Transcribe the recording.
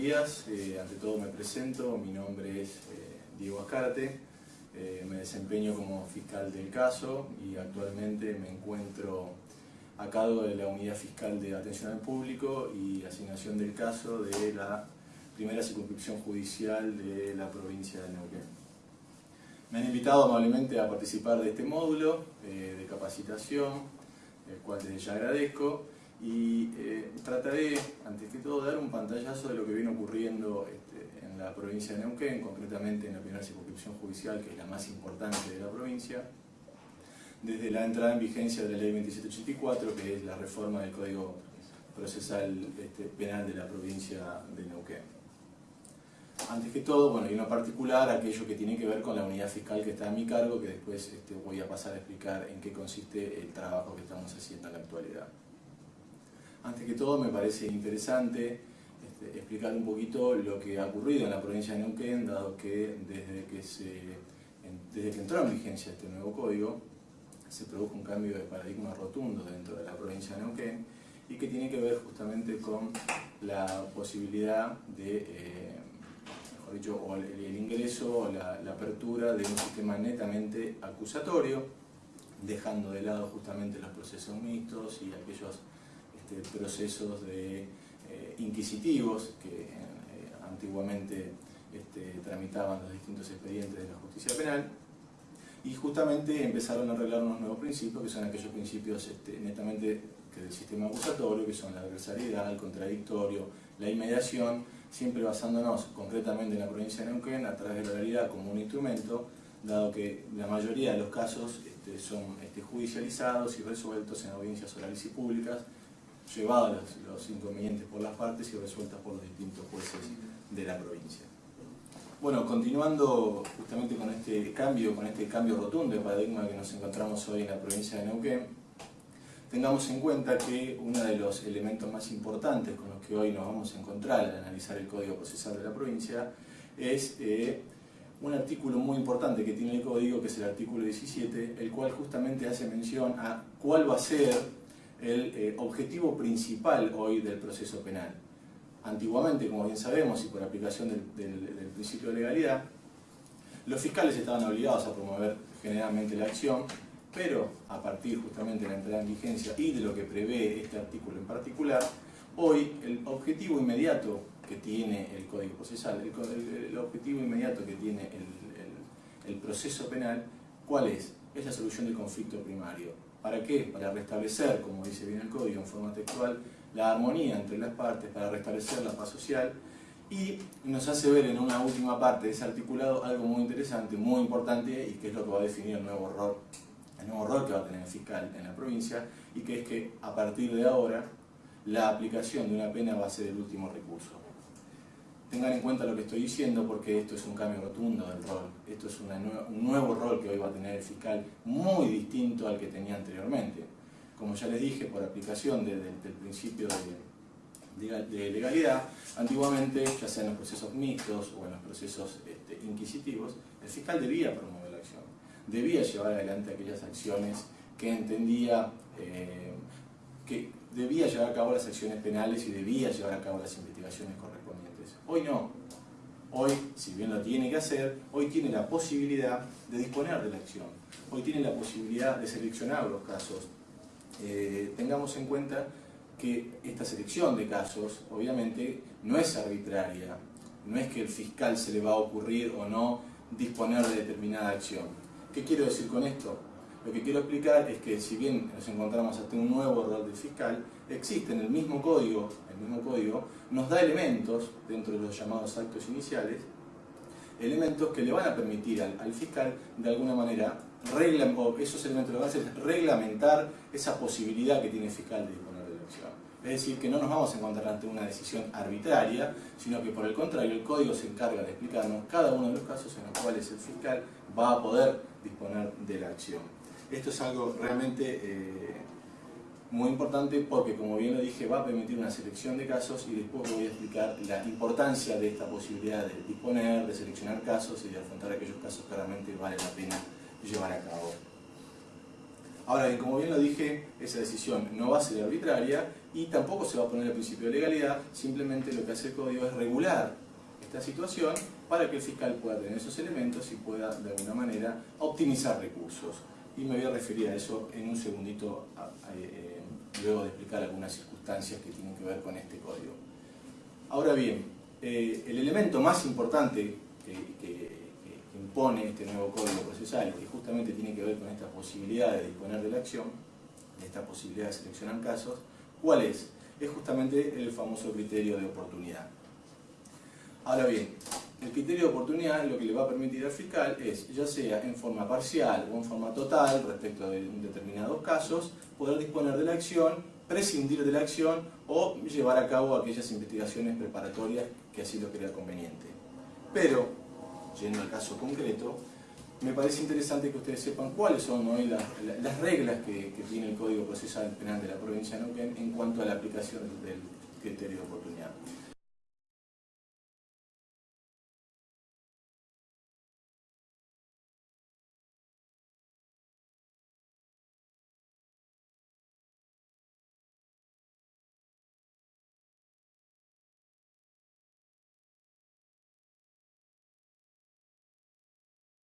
días. Eh, ante todo me presento, mi nombre es eh, Diego Ascarte, eh, me desempeño como fiscal del caso y actualmente me encuentro a cargo de la Unidad Fiscal de Atención al Público y Asignación del Caso de la primera circunscripción judicial de la provincia de Neuquén. Me han invitado amablemente a participar de este módulo de capacitación, el cual desde ya agradezco y eh, trataré, antes que todo, dar un pantallazo de lo que viene ocurriendo este, en la provincia de Neuquén, concretamente en la primera circunscripción judicial, que es la más importante de la provincia, desde la entrada en vigencia de la ley 2784, que es la reforma del Código Procesal este, Penal de la provincia de Neuquén. Antes que todo, bueno, y en particular, aquello que tiene que ver con la unidad fiscal que está a mi cargo, que después este, voy a pasar a explicar en qué consiste el trabajo que estamos haciendo en la actualidad. Antes que todo me parece interesante este, explicar un poquito lo que ha ocurrido en la provincia de Neuquén, dado que desde que, entró en vigencia este nuevo código, se produjo un cambio de paradigma rotundo dentro de la provincia de Neuquén y que tiene que ver justamente con la posibilidad de, eh, mejor dicho, o el, ingreso o la, la apertura de un sistema netamente acusatorio, dejando de lado justamente los procesos mixtos y aquellos este, procesos de, eh, inquisitivos que eh, antiguamente este, tramitaban los distintos expedientes de la justicia penal. Y justamente empezaron a arreglar unos nuevos principios que son aquellos principios este, netamente del sistema acusatorio, que son la adversariedad, el contradictorio, la inmediación, siempre basándonos concretamente en la provincia de Neuquén a través de la realidad como un instrumento, dado que la mayoría de los casos son judicializados y resueltos en audiencias orales y públicas, llevadas los, inconvenientes por las partes y resueltas por los distintos jueces de la provincia. Bueno, continuando justamente con este cambio, con este cambio rotundo de paradigma que nos encontramos hoy en la provincia de Neuquén, tengamos en cuenta que uno de los elementos más importantes con los que hoy nos vamos a encontrar al analizar el Código Procesal de la provincia es eh, un artículo muy importante que tiene el Código, que es el artículo 17, el cual justamente hace mención a cuál va a ser el eh, objetivo principal hoy del proceso penal. Antiguamente, como bien sabemos, y por aplicación del, principio de legalidad, los fiscales estaban obligados a promover generalmente la acción, pero a partir justamente de la entrada en vigencia y de lo que prevé este artículo en particular, hoy el objetivo inmediato que tiene el Código Procesal, el, objetivo inmediato que tiene el, el proceso penal, ¿cuál es? Es la solución del conflicto primario ¿Para qué? Para restablecer, como dice bien el código en forma textual, la armonía entre las partes, para restablecer la paz social y nos hace ver en una última parte de ese articulado algo muy interesante, muy importante y que es lo que va a definir el nuevo rol, el nuevo rol que va a tener el fiscal en la provincia y que es que a partir de ahora la aplicación de una pena va a ser el último recurso tengan en cuenta lo que estoy diciendo porque esto es un cambio rotundo del rol. Esto es un nuevo rol que hoy va a tener el fiscal muy distinto al que tenía anteriormente. Como ya les dije, por aplicación del principio de, legalidad, antiguamente, ya sea en los procesos mixtos o en los procesos este, inquisitivos, el fiscal debía promover la acción, debía llevar adelante aquellas acciones que entendía eh, que debía llevar a cabo las acciones penales y debía llevar a cabo las investigaciones Hoy no. Hoy, si bien lo tiene que hacer, hoy tiene la posibilidad de disponer de la acción. Hoy tiene la posibilidad de seleccionar los casos. Eh, tengamos en cuenta que esta selección de casos, obviamente, no es arbitraria. No es que el fiscal se le va a ocurrir o no disponer de determinada acción. ¿Qué quiero decir con esto? Lo que quiero explicar es que si bien nos encontramos ante un nuevo rol del fiscal, existe en el mismo código, mismo código nos da elementos dentro de los llamados actos iniciales, elementos que le van a permitir al, fiscal de alguna manera, o esos elementos lo a hacer reglamentar esa posibilidad que tiene el fiscal de disponer de la acción. Es decir, que no nos vamos a encontrar ante una decisión arbitraria, sino que por el contrario el código se encarga de explicarnos cada uno de los casos en los cuales el fiscal va a poder disponer de la acción. Esto es algo realmente eh, muy importante porque, como bien lo dije, va a permitir una selección de casos y después voy a explicar la importancia de esta posibilidad de disponer, de seleccionar casos y de afrontar aquellos casos que realmente vale la pena llevar a cabo. Ahora bien, como bien lo dije, esa decisión no va a ser arbitraria y tampoco se va a poner el principio de legalidad, simplemente lo que hace el código es regular esta situación para que el fiscal pueda tener esos elementos y pueda de alguna manera optimizar recursos. Y me voy a referir a eso en un segundito, eh, luego de explicar algunas circunstancias que tienen que ver con este código. Ahora bien, eh, el elemento más importante que, impone este nuevo código procesal, que justamente tiene que ver con esta posibilidad de disponer de la acción, de esta posibilidad de seleccionar casos, ¿cuál es? Es justamente el famoso criterio de oportunidad. Ahora bien, el criterio de oportunidad lo que le va a permitir al fiscal es, ya sea en forma parcial o en forma total, respecto de determinados casos, poder disponer de la acción, prescindir de la acción o llevar a cabo aquellas investigaciones preparatorias que así lo crea conveniente. Pero, yendo al caso concreto, me parece interesante que ustedes sepan cuáles son hoy las, reglas que, tiene el Código Procesal Penal de la provincia de Neuquén en cuanto a la aplicación del criterio de oportunidad.